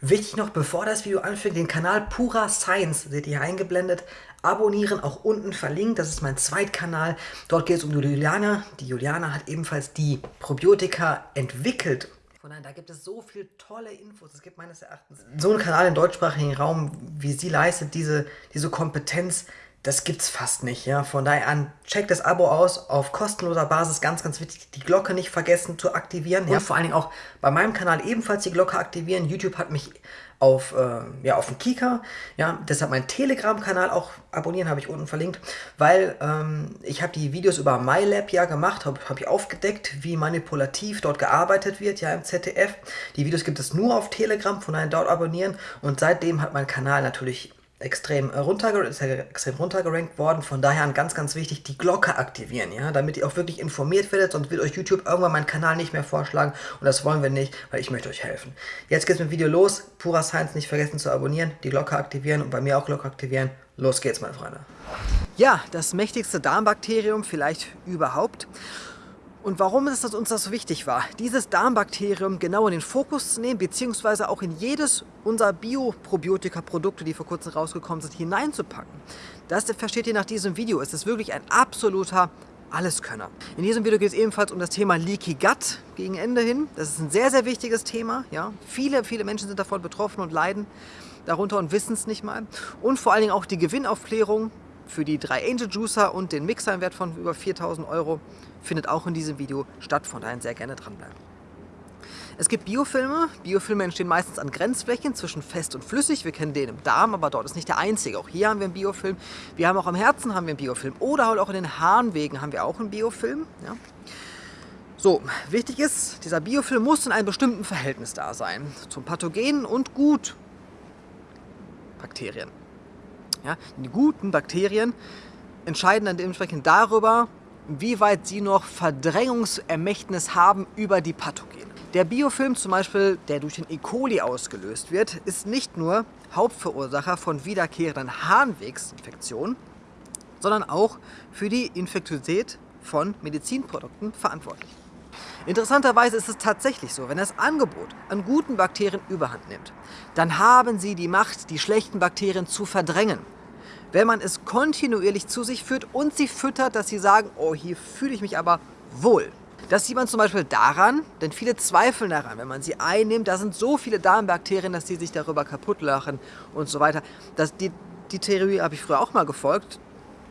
Wichtig noch, bevor das Video anfängt, den Kanal Pura Science, seht ihr hier eingeblendet, abonnieren, auch unten verlinkt, das ist mein Zweitkanal. Dort geht es um die Juliana. Die Juliana hat ebenfalls die Probiotika entwickelt. Von daher, da gibt es so viele tolle Infos. Es gibt meines Erachtens so einen Kanal im deutschsprachigen Raum, wie sie leistet, diese, diese Kompetenz, das gibt's fast nicht, ja. Von daher an, checkt das Abo aus, auf kostenloser Basis, ganz, ganz wichtig, die Glocke nicht vergessen zu aktivieren, ja. Vor allen Dingen auch bei meinem Kanal ebenfalls die Glocke aktivieren. YouTube hat mich auf, äh, ja, auf den Kika, ja, deshalb mein Telegram-Kanal auch abonnieren, habe ich unten verlinkt, weil ähm, ich habe die Videos über MyLab ja gemacht, habe hab ich aufgedeckt, wie manipulativ dort gearbeitet wird, ja, im ZDF. Die Videos gibt es nur auf Telegram, von daher dort abonnieren und seitdem hat mein Kanal natürlich extrem, äh, ist ja extrem runtergerankt worden. Von daher ganz, ganz wichtig, die Glocke aktivieren, ja, damit ihr auch wirklich informiert werdet, sonst wird euch YouTube irgendwann meinen Kanal nicht mehr vorschlagen und das wollen wir nicht, weil ich möchte euch helfen. Jetzt geht's mit dem Video los. Pura Science nicht vergessen zu abonnieren, die Glocke aktivieren und bei mir auch Glocke aktivieren. Los geht's, meine Freunde. Ja, das mächtigste Darmbakterium vielleicht überhaupt. Und warum ist es uns das so wichtig war, dieses Darmbakterium genau in den Fokus zu nehmen, beziehungsweise auch in jedes unserer Bioprobiotika-Produkte, die vor kurzem rausgekommen sind, hineinzupacken. Das versteht ihr nach diesem Video. Es ist wirklich ein absoluter Alleskönner. In diesem Video geht es ebenfalls um das Thema Leaky Gut gegen Ende hin. Das ist ein sehr, sehr wichtiges Thema. Ja? Viele, viele Menschen sind davon betroffen und leiden darunter und wissen es nicht mal. Und vor allen Dingen auch die Gewinnaufklärung für die drei Angel Juicer und den Mixer im Wert von über 4000 Euro findet auch in diesem Video statt, von daher sehr gerne dranbleiben. Es gibt Biofilme. Biofilme entstehen meistens an Grenzflächen zwischen fest und flüssig. Wir kennen den im Darm, aber dort ist nicht der einzige. Auch hier haben wir einen Biofilm. Wir haben auch am Herzen haben wir einen Biofilm. Oder halt auch in den Harnwegen haben wir auch einen Biofilm. Ja. So, wichtig ist, dieser Biofilm muss in einem bestimmten Verhältnis da sein. Zum Pathogenen und gut Bakterien. Ja, die guten Bakterien entscheiden dann dementsprechend darüber, wie weit sie noch Verdrängungsermächtnis haben über die Pathogene. Der Biofilm zum Beispiel, der durch den E. coli ausgelöst wird, ist nicht nur Hauptverursacher von wiederkehrenden Harnwegsinfektionen, sondern auch für die Infektiosität von Medizinprodukten verantwortlich. Interessanterweise ist es tatsächlich so, wenn das Angebot an guten Bakterien überhand nimmt, dann haben sie die Macht, die schlechten Bakterien zu verdrängen wenn man es kontinuierlich zu sich führt und sie füttert, dass sie sagen, oh, hier fühle ich mich aber wohl. Das sieht man zum Beispiel daran, denn viele zweifeln daran, wenn man sie einnimmt, da sind so viele Darmbakterien, dass sie sich darüber kaputt lachen und so weiter. Das, die, die Theorie habe ich früher auch mal gefolgt,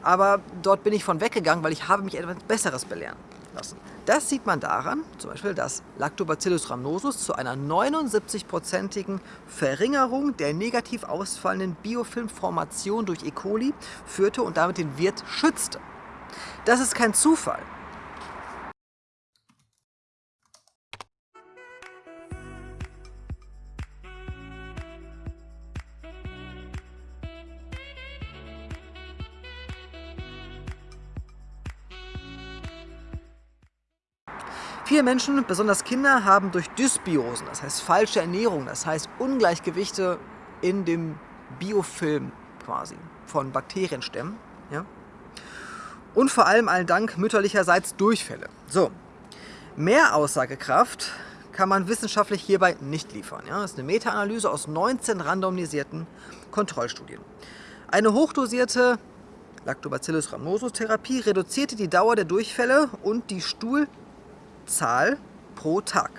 aber dort bin ich von weggegangen, weil ich habe mich etwas Besseres belehren lassen. Das sieht man daran, zum Beispiel, dass Lactobacillus rhamnosus zu einer 79-prozentigen Verringerung der negativ ausfallenden Biofilmformation durch E. coli führte und damit den Wirt schützte. Das ist kein Zufall. Viele Menschen, besonders Kinder, haben durch Dysbiosen, das heißt falsche Ernährung, das heißt Ungleichgewichte in dem Biofilm quasi von Bakterienstämmen, ja? und vor allem allen Dank mütterlicherseits Durchfälle. So, mehr Aussagekraft kann man wissenschaftlich hierbei nicht liefern. Ja? Das ist eine Meta-Analyse aus 19 randomisierten Kontrollstudien. Eine hochdosierte Lactobacillus rhamnosus Therapie reduzierte die Dauer der Durchfälle und die Stuhl Zahl pro Tag.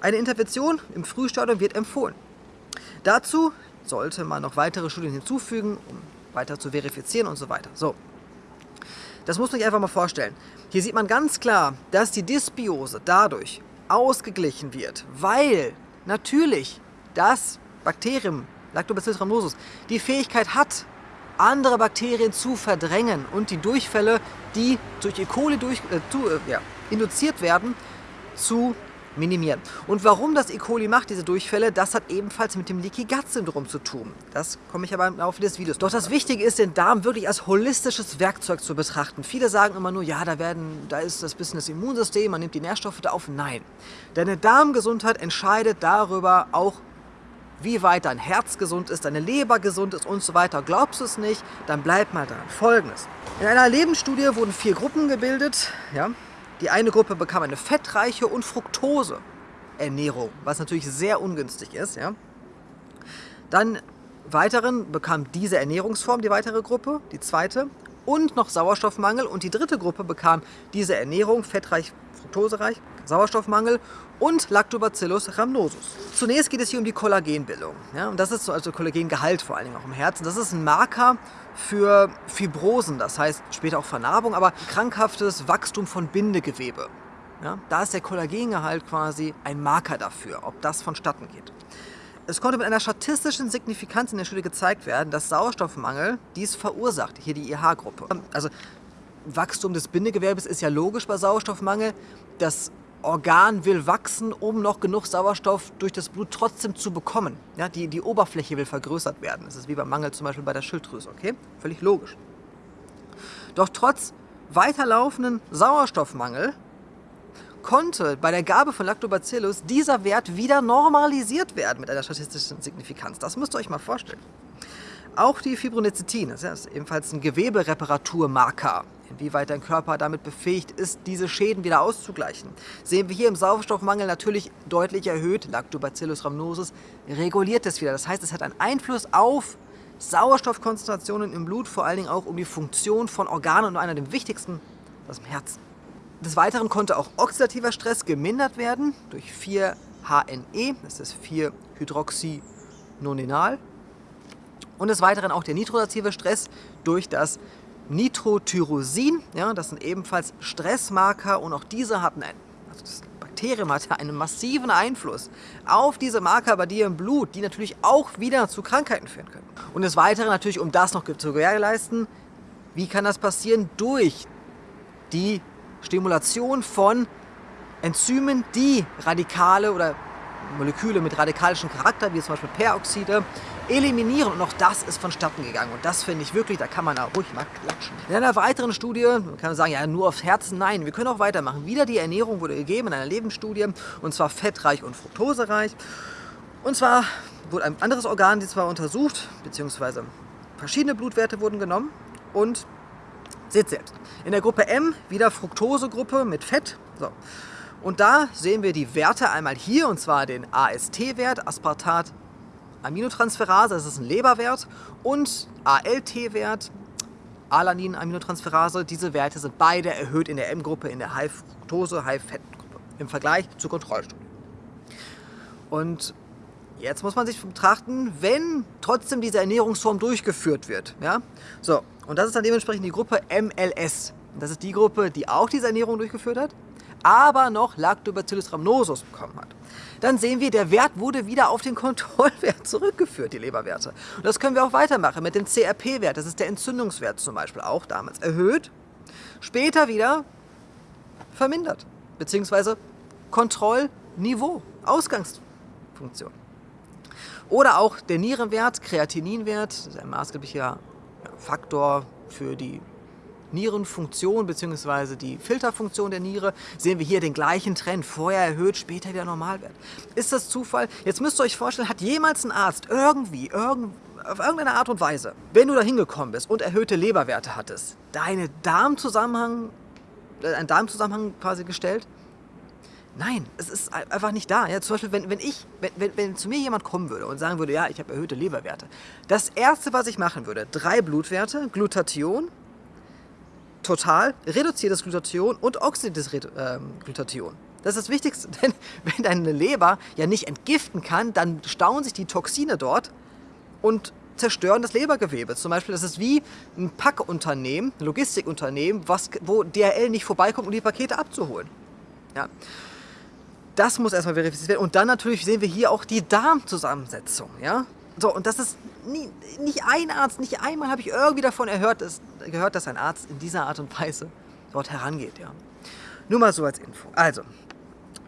Eine Intervention im Frühstadium wird empfohlen. Dazu sollte man noch weitere Studien hinzufügen, um weiter zu verifizieren und so weiter. So, das muss man sich einfach mal vorstellen. Hier sieht man ganz klar, dass die Dysbiose dadurch ausgeglichen wird, weil natürlich das Bakterium Lactobacillus rhamnosus die Fähigkeit hat, andere Bakterien zu verdrängen und die Durchfälle, die durch E. coli durch, äh, zu, äh, ja, induziert werden, zu minimieren. Und warum das E. coli macht, diese Durchfälle, das hat ebenfalls mit dem Leaky Gut Syndrom zu tun. Das komme ich aber im Laufe des Videos. Doch das Wichtige ist, den Darm wirklich als holistisches Werkzeug zu betrachten. Viele sagen immer nur, ja, da, werden, da ist das bisschen das Immunsystem, man nimmt die Nährstoffe da auf. Nein, deine Darmgesundheit entscheidet darüber auch, wie weit dein Herz gesund ist, deine Leber gesund ist und so weiter. Glaubst du es nicht, dann bleib mal dran. Folgendes. In einer Lebensstudie wurden vier Gruppen gebildet. Ja? Die eine Gruppe bekam eine fettreiche und Fructose Ernährung, was natürlich sehr ungünstig ist. Ja? Dann weiteren bekam diese Ernährungsform die weitere Gruppe, die zweite, und noch Sauerstoffmangel. Und die dritte Gruppe bekam diese Ernährung, fettreich, fruktosereich, Sauerstoffmangel und Lactobacillus rhamnosus. Zunächst geht es hier um die Kollagenbildung. Ja, und das ist so, also Kollagengehalt vor allen Dingen auch im Herzen. Das ist ein Marker für Fibrosen, das heißt später auch Vernarbung, aber krankhaftes Wachstum von Bindegewebe. Ja, da ist der Kollagengehalt quasi ein Marker dafür, ob das vonstatten geht. Es konnte mit einer statistischen Signifikanz in der Studie gezeigt werden, dass Sauerstoffmangel dies verursacht, hier die IH-Gruppe. Also Wachstum des Bindegewebes ist ja logisch bei Sauerstoffmangel. Das Organ will wachsen, um noch genug Sauerstoff durch das Blut trotzdem zu bekommen. Ja, die, die Oberfläche will vergrößert werden. Das ist wie beim Mangel zum Beispiel bei der Schilddrüse, okay? Völlig logisch. Doch trotz weiterlaufenden Sauerstoffmangel konnte bei der Gabe von Lactobacillus dieser Wert wieder normalisiert werden mit einer statistischen Signifikanz. Das müsst ihr euch mal vorstellen. Auch die Fibronectin, das ist ebenfalls ein Gewebereparaturmarker, inwieweit dein Körper damit befähigt ist, diese Schäden wieder auszugleichen. Sehen wir hier im Sauerstoffmangel natürlich deutlich erhöht, Lactobacillus rhamnosus reguliert das wieder. Das heißt, es hat einen Einfluss auf Sauerstoffkonzentrationen im Blut, vor allen Dingen auch um die Funktion von Organen und einer der wichtigsten, das Herzen. Des Weiteren konnte auch oxidativer Stress gemindert werden durch 4-HNE, das ist 4-Hydroxynonenal. Und des Weiteren auch der nitrosative Stress durch das Nitrotyrosin. Ja, das sind ebenfalls Stressmarker und auch diese hatten ein, also das Bakterium hatte einen massiven Einfluss auf diese Marker bei dir im Blut, die natürlich auch wieder zu Krankheiten führen können. Und des Weiteren natürlich, um das noch zu gewährleisten, wie kann das passieren? Durch die Stimulation von Enzymen, die Radikale oder Moleküle mit radikalischem Charakter, wie zum Beispiel Peroxide, eliminieren. Und auch das ist vonstatten gegangen. Und das finde ich wirklich, da kann man auch ruhig mal klatschen. In einer weiteren Studie, man kann sagen, ja, nur aufs Herzen, nein, wir können auch weitermachen. Wieder die Ernährung wurde gegeben in einer Lebensstudie, und zwar fettreich und fruktosereich. Und zwar wurde ein anderes Organ die zwar untersucht, beziehungsweise verschiedene Blutwerte wurden genommen und Seht selbst. In der Gruppe M wieder Fructosegruppe mit Fett. So. Und da sehen wir die Werte einmal hier, und zwar den AST-Wert, Aspartat Aminotransferase, das ist ein Leberwert, und ALT-Wert, Alanin-Aminotransferase. Diese Werte sind beide erhöht in der M-Gruppe, in der High-Fructose, High-Fett-Gruppe im Vergleich zur Kontrollstudie. Und jetzt muss man sich betrachten, wenn trotzdem diese Ernährungsform durchgeführt wird. Ja? So, und das ist dann dementsprechend die Gruppe MLS. Das ist die Gruppe, die auch diese Ernährung durchgeführt hat, aber noch Lactobacillus rhamnosus bekommen hat. Dann sehen wir, der Wert wurde wieder auf den Kontrollwert zurückgeführt, die Leberwerte. Und das können wir auch weitermachen mit dem CRP-Wert. Das ist der Entzündungswert zum Beispiel, auch damals erhöht. Später wieder vermindert, beziehungsweise Kontrollniveau, Ausgangsfunktion. Oder auch der Nierenwert, Kreatininwert, das ist ein maßgeblicher Faktor für die Nierenfunktion bzw. die Filterfunktion der Niere, sehen wir hier den gleichen Trend. Vorher erhöht, später wieder Normalwert. Ist das Zufall? Jetzt müsst ihr euch vorstellen, hat jemals ein Arzt irgendwie, irgend, auf irgendeine Art und Weise, wenn du da hingekommen bist und erhöhte Leberwerte hattest, deine Darmzusammenhang, äh, einen Darmzusammenhang quasi gestellt? Nein, es ist einfach nicht da. Ja, zum Beispiel, wenn, wenn, ich, wenn, wenn, wenn zu mir jemand kommen würde und sagen würde, ja, ich habe erhöhte Leberwerte. Das Erste, was ich machen würde, drei Blutwerte, Glutathion, total, reduziertes Glutathion und oxidiertes äh, Glutathion. Das ist das Wichtigste, denn wenn deine Leber ja nicht entgiften kann, dann stauen sich die Toxine dort und zerstören das Lebergewebe. Zum Beispiel, das ist wie ein Packunternehmen, ein Logistikunternehmen, was, wo DHL nicht vorbeikommt, um die Pakete abzuholen. Ja. Das muss erstmal verifiziert werden. Und dann natürlich sehen wir hier auch die Darmzusammensetzung. Ja? So, und das ist nie, nicht ein Arzt, nicht einmal habe ich irgendwie davon erhört, dass, gehört, dass ein Arzt in dieser Art und Weise dort herangeht. Ja? Nur mal so als Info. Also,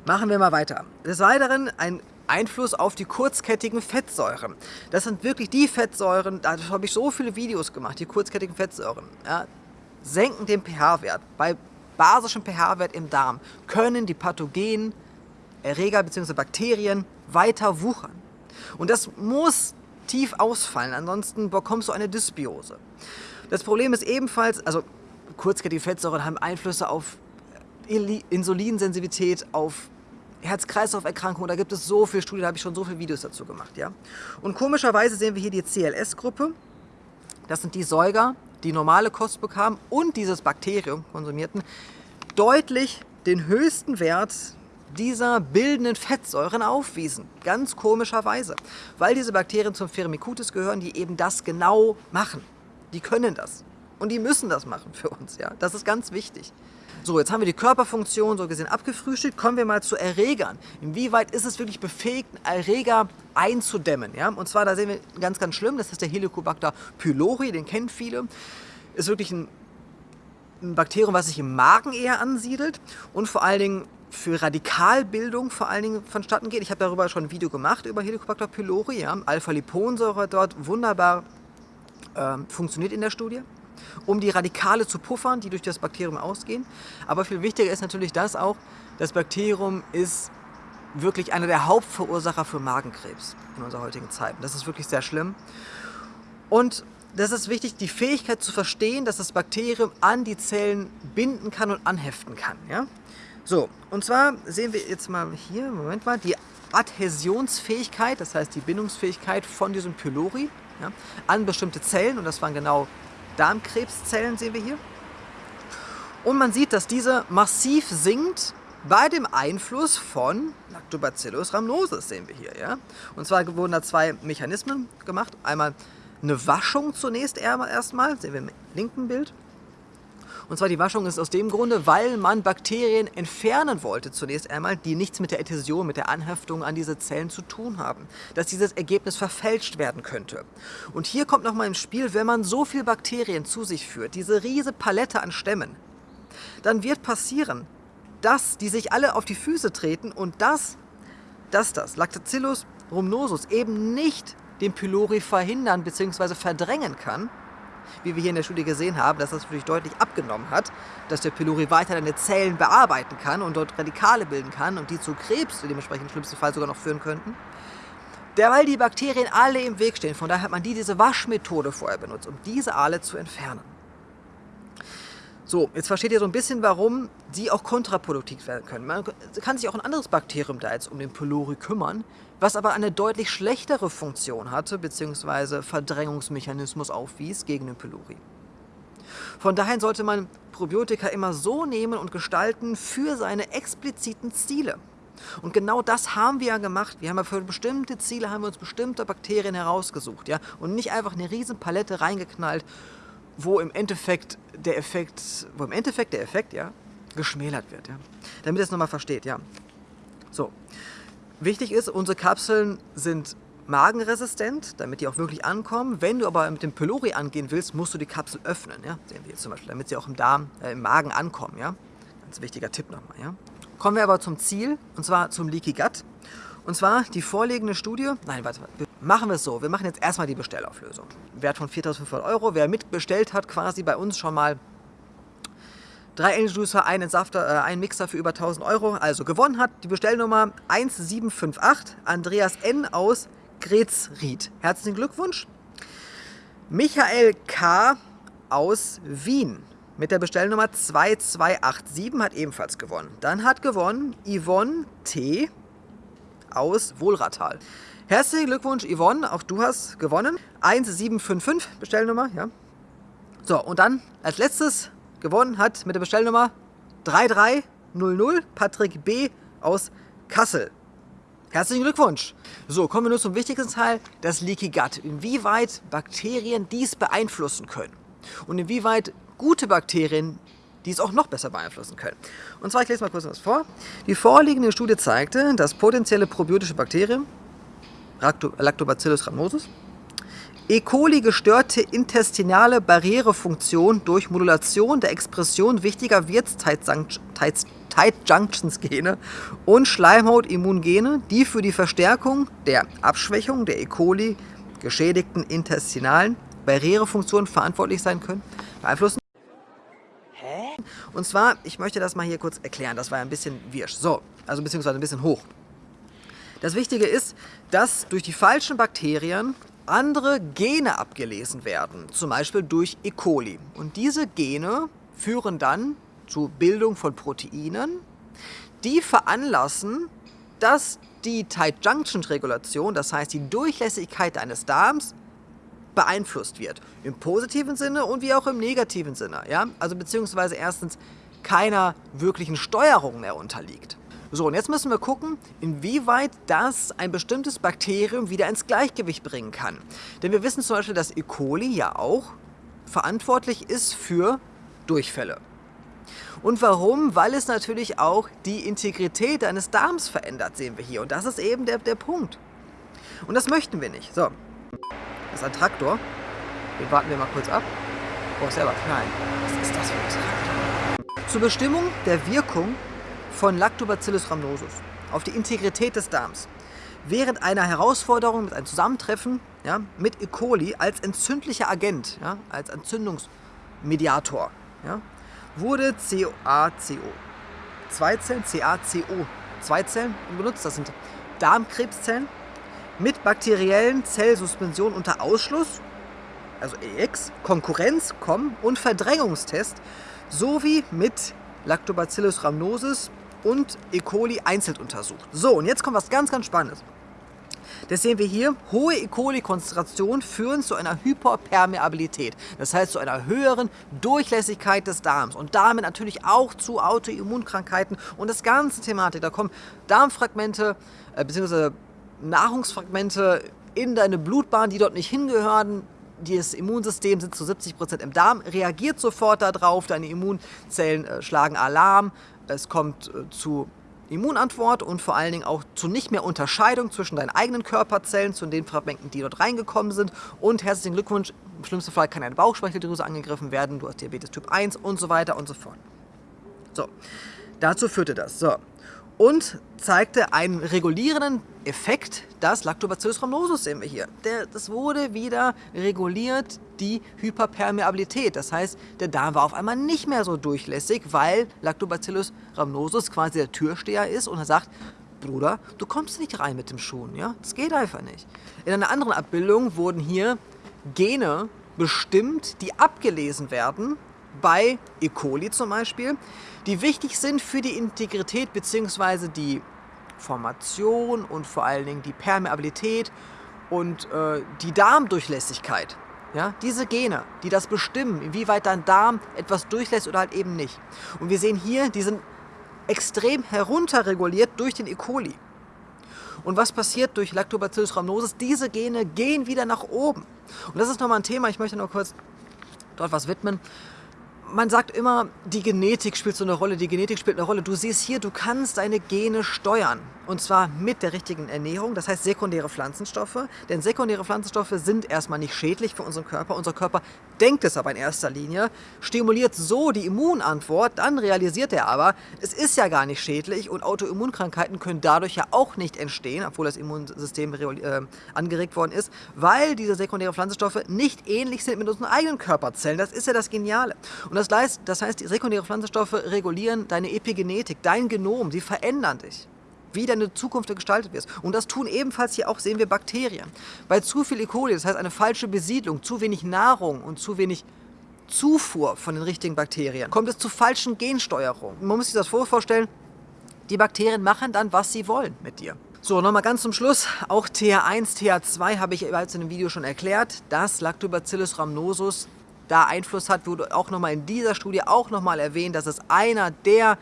machen wir mal weiter. Des Weiteren ein Einfluss auf die kurzkettigen Fettsäuren. Das sind wirklich die Fettsäuren, da habe ich so viele Videos gemacht, die kurzkettigen Fettsäuren. Ja, senken den pH-Wert. Bei basischem pH-Wert im Darm können die pathogenen Erreger bzw. Bakterien weiter wuchern. Und das muss tief ausfallen, ansonsten bekommst du eine Dysbiose. Das Problem ist ebenfalls, also kurzkettige Fettsäuren haben Einflüsse auf Insulinsensitivität, auf Herz-Kreislauf-Erkrankungen, da gibt es so viele Studien, da habe ich schon so viele Videos dazu gemacht. Ja? Und komischerweise sehen wir hier die CLS-Gruppe. Das sind die Säuger, die normale Kost bekamen und dieses Bakterium konsumierten, deutlich den höchsten Wert dieser bildenden Fettsäuren aufwiesen. Ganz komischerweise. Weil diese Bakterien zum Firmicutes gehören, die eben das genau machen. Die können das. Und die müssen das machen für uns. Ja? Das ist ganz wichtig. So, jetzt haben wir die Körperfunktion so gesehen abgefrühstückt. Kommen wir mal zu Erregern. Inwieweit ist es wirklich befähigt, Erreger einzudämmen? Ja? Und zwar, da sehen wir ganz, ganz schlimm, das ist der Helicobacter pylori, den kennen viele. Ist wirklich ein, ein Bakterium, was sich im Magen eher ansiedelt und vor allen Dingen für Radikalbildung vor allen Dingen vonstatten geht. Ich habe darüber schon ein Video gemacht, über Helicobacter pylori. Ja. Alpha-Liponsäure dort wunderbar äh, funktioniert in der Studie, um die Radikale zu puffern, die durch das Bakterium ausgehen. Aber viel wichtiger ist natürlich das auch, das Bakterium ist wirklich einer der Hauptverursacher für Magenkrebs in unserer heutigen Zeit. Das ist wirklich sehr schlimm. Und das ist wichtig, die Fähigkeit zu verstehen, dass das Bakterium an die Zellen binden kann und anheften kann. Ja? So, und zwar sehen wir jetzt mal hier, Moment mal, die Adhäsionsfähigkeit, das heißt die Bindungsfähigkeit von diesem Pylori ja, an bestimmte Zellen und das waren genau Darmkrebszellen, sehen wir hier. Und man sieht, dass diese massiv sinkt bei dem Einfluss von Lactobacillus rhamnosus, sehen wir hier. Ja? Und zwar wurden da zwei Mechanismen gemacht. Einmal eine Waschung zunächst erstmal, sehen wir im linken Bild. Und zwar die Waschung ist aus dem Grunde, weil man Bakterien entfernen wollte zunächst einmal, die nichts mit der Adhäsion, mit der Anhaftung an diese Zellen zu tun haben. Dass dieses Ergebnis verfälscht werden könnte. Und hier kommt nochmal ins Spiel, wenn man so viel Bakterien zu sich führt, diese riesige Palette an Stämmen, dann wird passieren, dass die sich alle auf die Füße treten und dass, dass das Lactobacillus rhamnosus eben nicht den Pylori verhindern bzw. verdrängen kann, wie wir hier in der Studie gesehen haben, dass das natürlich deutlich abgenommen hat, dass der Pylori weiter deine Zellen bearbeiten kann und dort Radikale bilden kann und die zu Krebs dementsprechend im schlimmsten Fall sogar noch führen könnten. Derweil die Bakterien alle im Weg stehen, von daher hat man die diese Waschmethode vorher benutzt, um diese alle zu entfernen. So, jetzt versteht ihr so ein bisschen, warum die auch kontraproduktiv werden können. Man kann sich auch ein anderes Bakterium da jetzt um den Pylori kümmern, was aber eine deutlich schlechtere Funktion hatte, bzw. Verdrängungsmechanismus aufwies gegen den Pylori. Von daher sollte man Probiotika immer so nehmen und gestalten für seine expliziten Ziele. Und genau das haben wir ja gemacht. Wir haben ja für bestimmte Ziele haben wir uns bestimmte Bakterien herausgesucht, ja, und nicht einfach eine riesen Palette reingeknallt wo im Endeffekt der Effekt, wo im Endeffekt der Effekt, ja, geschmälert wird, ja. Damit ihr es nochmal versteht, ja. So. Wichtig ist, unsere Kapseln sind magenresistent, damit die auch wirklich ankommen. Wenn du aber mit dem Pylori angehen willst, musst du die Kapsel öffnen, ja. Sehen wir jetzt zum Beispiel, damit sie auch im Darm, äh, im Magen ankommen, ja. Ganz wichtiger Tipp nochmal, ja. Kommen wir aber zum Ziel, und zwar zum Leaky Gut. Und zwar die vorliegende Studie, nein, warte, warte, machen wir es so, wir machen jetzt erstmal die Bestellauflösung. Wert von 4.500 Euro, wer mitbestellt hat quasi bei uns schon mal drei Angel Juicer, einen Safter, äh, einen Mixer für über 1000 Euro, also gewonnen hat die Bestellnummer 1758, Andreas N. aus Gretzried. Herzlichen Glückwunsch. Michael K. aus Wien mit der Bestellnummer 2287 hat ebenfalls gewonnen. Dann hat gewonnen Yvonne T aus Wohlratal. Herzlichen Glückwunsch, Yvonne, auch du hast gewonnen. 1755 Bestellnummer, ja. So, und dann als letztes gewonnen hat mit der Bestellnummer 3300 Patrick B. aus Kassel. Herzlichen Glückwunsch! So, kommen wir nun zum wichtigsten Teil, das Leaky Gut. Inwieweit Bakterien dies beeinflussen können und inwieweit gute Bakterien die es auch noch besser beeinflussen können. Und zwar, ich lese mal kurz was vor. Die vorliegende Studie zeigte, dass potenzielle probiotische Bakterien, Lactobacillus rhamnosus, E. coli gestörte intestinale Barrierefunktion durch Modulation der Expression wichtiger Wirts-Tight-Junctions-Gene und Schleimhaut-Immungene, die für die Verstärkung der Abschwächung der E. coli geschädigten intestinalen Barrierefunktion verantwortlich sein können, beeinflussen. Und zwar, ich möchte das mal hier kurz erklären, das war ein bisschen wirsch. So, also beziehungsweise ein bisschen hoch. Das Wichtige ist, dass durch die falschen Bakterien andere Gene abgelesen werden, zum Beispiel durch E. coli. Und diese Gene führen dann zur Bildung von Proteinen, die veranlassen, dass die Tight Junction Regulation, das heißt die Durchlässigkeit eines Darms, beeinflusst wird. Im positiven Sinne und wie auch im negativen Sinne. Ja? Also beziehungsweise erstens keiner wirklichen Steuerung mehr unterliegt. So, und jetzt müssen wir gucken, inwieweit das ein bestimmtes Bakterium wieder ins Gleichgewicht bringen kann. Denn wir wissen zum Beispiel, dass E. coli ja auch verantwortlich ist für Durchfälle. Und warum? Weil es natürlich auch die Integrität eines Darms verändert, sehen wir hier. Und das ist eben der, der Punkt. Und das möchten wir nicht. So, das ist ein Traktor. Den warten wir mal kurz ab. Oh, selber klein. Was ist das für ein Traktor? Zur Bestimmung der Wirkung von Lactobacillus rhamnosus auf die Integrität des Darms. Während einer Herausforderung mit einem Zusammentreffen ja, mit E. coli als entzündlicher Agent, ja, als Entzündungsmediator, ja, wurde CaCO, zwei Zellen, CaCO, zwei Zellen benutzt. Das sind Darmkrebszellen mit bakteriellen Zellsuspension unter Ausschluss, also EX, Konkurrenz, COM und Verdrängungstest sowie mit Lactobacillus rhamnosus und E. coli einzeln untersucht. So, und jetzt kommt was ganz, ganz Spannendes. Das sehen wir hier. Hohe E. coli-Konzentrationen führen zu einer Hyperpermeabilität. Das heißt zu einer höheren Durchlässigkeit des Darms und damit natürlich auch zu Autoimmunkrankheiten und das ganze Thematik. Da kommen Darmfragmente äh, bzw. Nahrungsfragmente in deine Blutbahn, die dort nicht hingehören. Das Immunsystem sitzt zu 70% im Darm, reagiert sofort darauf, deine Immunzellen äh, schlagen Alarm, es kommt äh, zu Immunantwort und vor allen Dingen auch zu nicht mehr Unterscheidung zwischen deinen eigenen Körperzellen, zu den Fragmenten, die dort reingekommen sind. Und herzlichen Glückwunsch, im schlimmsten Fall kann deine Bauchspeicheldrüse angegriffen werden, du hast Diabetes Typ 1 und so weiter und so fort. So, dazu führte das. So, und zeigte einen regulierenden Effekt, das Lactobacillus rhamnosus sehen wir hier. Der, das wurde wieder reguliert, die Hyperpermeabilität. Das heißt, der Darm war auf einmal nicht mehr so durchlässig, weil Lactobacillus rhamnosus quasi der Türsteher ist und er sagt, Bruder, du kommst nicht rein mit dem Schuhen, ja? Das geht einfach nicht. In einer anderen Abbildung wurden hier Gene bestimmt, die abgelesen werden bei E. coli zum Beispiel, die wichtig sind für die Integrität bzw. die Formation und vor allen Dingen die Permeabilität und äh, die Darmdurchlässigkeit. Ja, diese Gene, die das bestimmen, inwieweit dein Darm etwas durchlässt oder halt eben nicht. Und wir sehen hier, die sind extrem herunterreguliert durch den E. coli. Und was passiert durch Lactobacillus rhamnosus? Diese Gene gehen wieder nach oben. Und das ist nochmal ein Thema, ich möchte noch kurz dort was widmen man sagt immer, die Genetik spielt so eine Rolle, die Genetik spielt eine Rolle. Du siehst hier, du kannst deine Gene steuern. Und zwar mit der richtigen Ernährung, das heißt sekundäre Pflanzenstoffe. Denn sekundäre Pflanzenstoffe sind erstmal nicht schädlich für unseren Körper. Unser Körper denkt es aber in erster Linie, stimuliert so die Immunantwort, dann realisiert er aber, es ist ja gar nicht schädlich und Autoimmunkrankheiten können dadurch ja auch nicht entstehen, obwohl das Immunsystem äh, angeregt worden ist, weil diese sekundären Pflanzenstoffe nicht ähnlich sind mit unseren eigenen Körperzellen. Das ist ja das Geniale. Und das heißt, das heißt, die sekundären Pflanzenstoffe regulieren deine Epigenetik, dein Genom, sie verändern dich wie deine Zukunft gestaltet wird. Und das tun ebenfalls hier auch, sehen wir, Bakterien. Bei zu viel E. coli, das heißt eine falsche Besiedlung, zu wenig Nahrung und zu wenig Zufuhr von den richtigen Bakterien, kommt es zu falschen Gensteuerungen. Man muss sich das vorstellen, die Bakterien machen dann, was sie wollen mit dir. So, nochmal ganz zum Schluss, auch TH1, TH2 habe ich bereits in dem Video schon erklärt, dass Lactobacillus rhamnosus da Einfluss hat, wurde auch nochmal in dieser Studie auch nochmal erwähnt, dass es einer der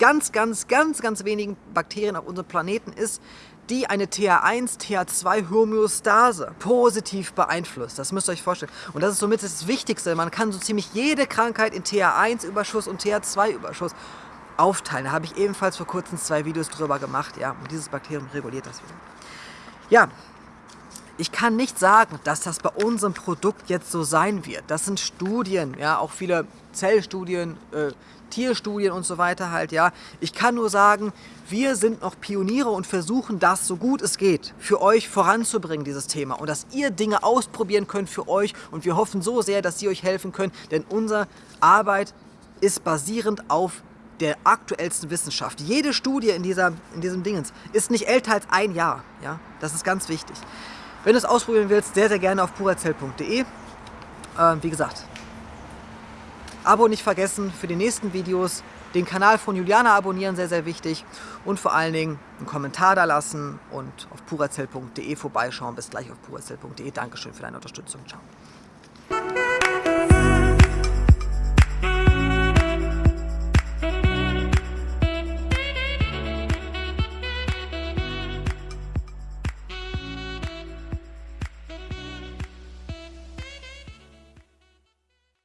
ganz, ganz, ganz, ganz wenigen Bakterien auf unserem Planeten ist, die eine TH1, TH2-Homöostase positiv beeinflusst. Das müsst ihr euch vorstellen. Und das ist somit das Wichtigste. Man kann so ziemlich jede Krankheit in TH1-Überschuss und TH2-Überschuss aufteilen. Da habe ich ebenfalls vor kurzem zwei Videos drüber gemacht. Ja, und dieses Bakterium reguliert das wieder. Ja, ich kann nicht sagen, dass das bei unserem Produkt jetzt so sein wird. Das sind Studien, ja, auch viele Zellstudien, äh, Tierstudien und so weiter halt, ja. Ich kann nur sagen, wir sind noch Pioniere und versuchen das, so gut es geht, für euch voranzubringen, dieses Thema. Und dass ihr Dinge ausprobieren könnt für euch. Und wir hoffen so sehr, dass sie euch helfen können, denn unsere Arbeit ist basierend auf der aktuellsten Wissenschaft. Jede Studie in, dieser, in diesem Dingens ist nicht älter als ein Jahr. Ja? Das ist ganz wichtig. Wenn du es ausprobieren willst, sehr, sehr gerne auf purazell.de. Ähm, wie gesagt, Abo nicht vergessen für die nächsten Videos Den Kanal von Juliana abonnieren, sehr, sehr wichtig. Und vor allen Dingen einen Kommentar da lassen und auf purazell.de vorbeischauen. Bis gleich auf purazell.de. Dankeschön für deine Unterstützung. Ciao.